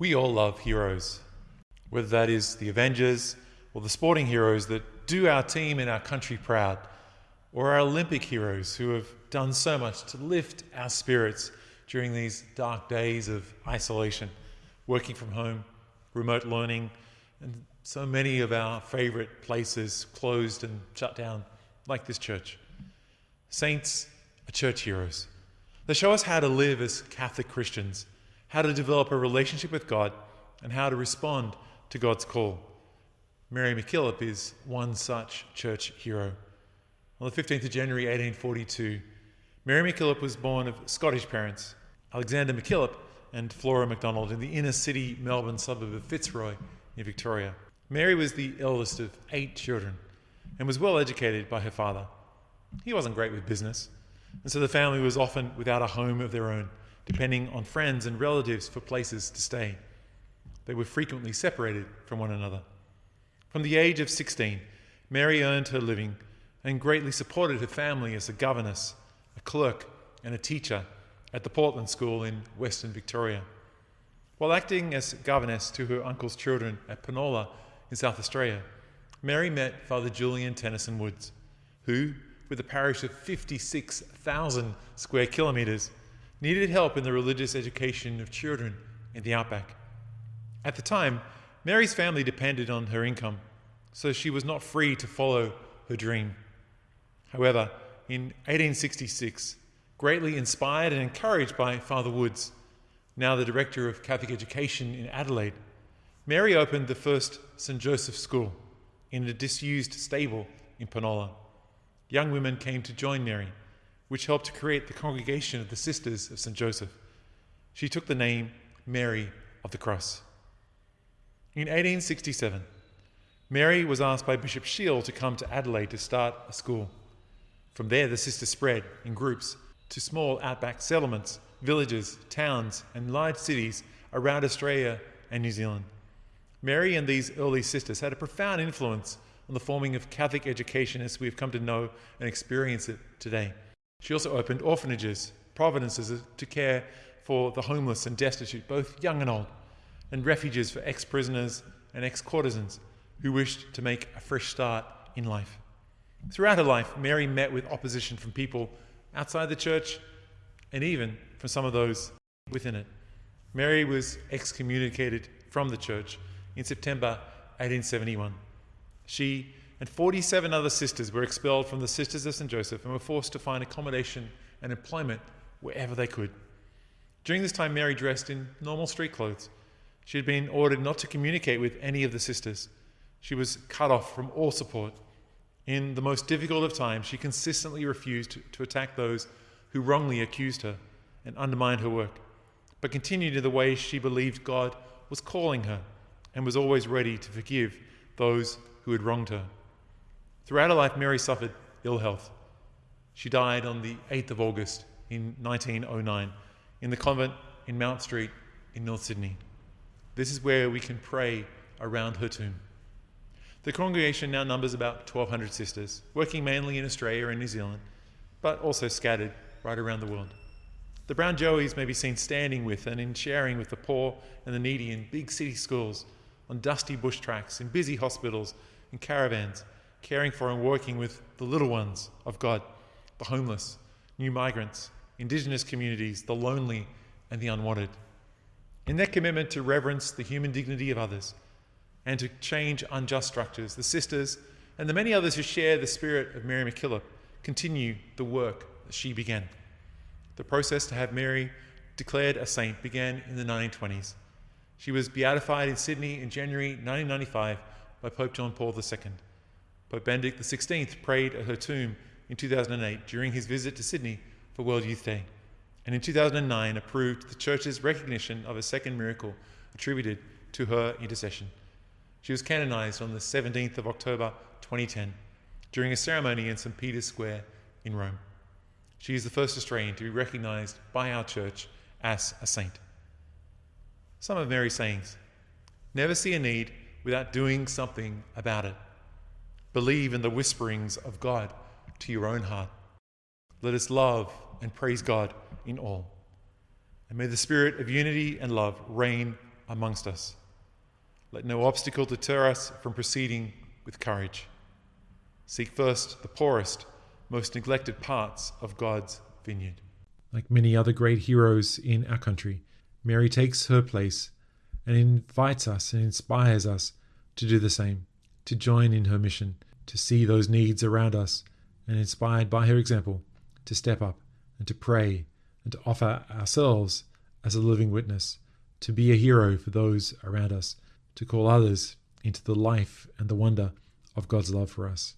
We all love heroes, whether that is the Avengers or the sporting heroes that do our team and our country proud, or our Olympic heroes who have done so much to lift our spirits during these dark days of isolation, working from home, remote learning, and so many of our favorite places closed and shut down, like this church. Saints are church heroes. They show us how to live as Catholic Christians how to develop a relationship with God, and how to respond to God's call. Mary MacKillop is one such church hero. On the 15th of January 1842, Mary MacKillop was born of Scottish parents, Alexander MacKillop and Flora MacDonald, in the inner city Melbourne suburb of Fitzroy in Victoria. Mary was the eldest of eight children and was well educated by her father. He wasn't great with business, and so the family was often without a home of their own depending on friends and relatives for places to stay. They were frequently separated from one another. From the age of 16, Mary earned her living and greatly supported her family as a governess, a clerk, and a teacher at the Portland School in Western Victoria. While acting as governess to her uncle's children at Penola in South Australia, Mary met Father Julian Tenison Woods, who, with a parish of 56,000 square kilometres, needed help in the religious education of children in the outback. At the time, Mary's family depended on her income, so she was not free to follow her dream. However, in 1866, greatly inspired and encouraged by Father Woods, now the director of Catholic education in Adelaide, Mary opened the first St. Joseph School in a disused stable in Penola. Young women came to join Mary which helped to create the congregation of the Sisters of St. Joseph. She took the name Mary of the Cross. In 1867, Mary was asked by Bishop Sheil to come to Adelaide to start a school. From there, the sisters spread in groups to small outback settlements, villages, towns, and large cities around Australia and New Zealand. Mary and these early sisters had a profound influence on the forming of Catholic education as we have come to know and experience it today. She also opened orphanages, providences uh, to care for the homeless and destitute, both young and old, and refuges for ex prisoners and ex courtesans who wished to make a fresh start in life. Throughout her life, Mary met with opposition from people outside the church and even from some of those within it. Mary was excommunicated from the church in September 1871. She and 47 other sisters were expelled from the Sisters of St. Joseph and were forced to find accommodation and employment wherever they could. During this time, Mary dressed in normal street clothes. She had been ordered not to communicate with any of the sisters. She was cut off from all support. In the most difficult of times, she consistently refused to, attack those who wrongly accused her and undermined her work, but continued in the way she believed God was calling her and was always ready to forgive those who had wronged her. Throughout her life, Mary suffered ill health. She died on the 8th of August in 1909 in the convent in Mount Street in North Sydney. This is where we can pray around her tomb. The congregation now numbers about 1,200 sisters, working mainly in Australia and New Zealand, but also scattered right around the world. The brown joeys may be seen standing with and in sharing with the poor and the needy in big city schools, on dusty bush tracks, in busy hospitals, in caravans, caring for and working with the little ones of God, the homeless, new migrants, indigenous communities, the lonely, and the unwanted. In their commitment to reverence the human dignity of others and to change unjust structures, the sisters and the many others who share the spirit of Mary MacKillop continue the work that she began. The process to have Mary declared a saint began in the 1920s. She was beatified in Sydney in January 1995 by Pope John Paul II. Pope Benedict XVI prayed at her tomb in 2008 during his visit to Sydney for World Youth Day, and in 2009 approved the Church's recognition of a second miracle attributed to her intercession. She was canonized on the 17th of October 2010 during a ceremony in St. Peter's Square in Rome. She is the first Australian to be recognized by our church as a saint. Some of Mary's sayings never see a need without doing something about it. Believe in the whisperings of God to your own heart. Let us love and praise God in all. And may the spirit of unity and love reign amongst us. Let no obstacle deter us from proceeding with courage. Seek first the poorest, most neglected parts of God's vineyard. Like many other great heroes in our country, Mary takes her place and invites us and inspires us to do the same, to join in her mission, to see those needs around us, and inspired by her example, to step up and to pray and to offer ourselves as a living witness, to be a hero for those around us, to call others into the life and the wonder of God's love for us.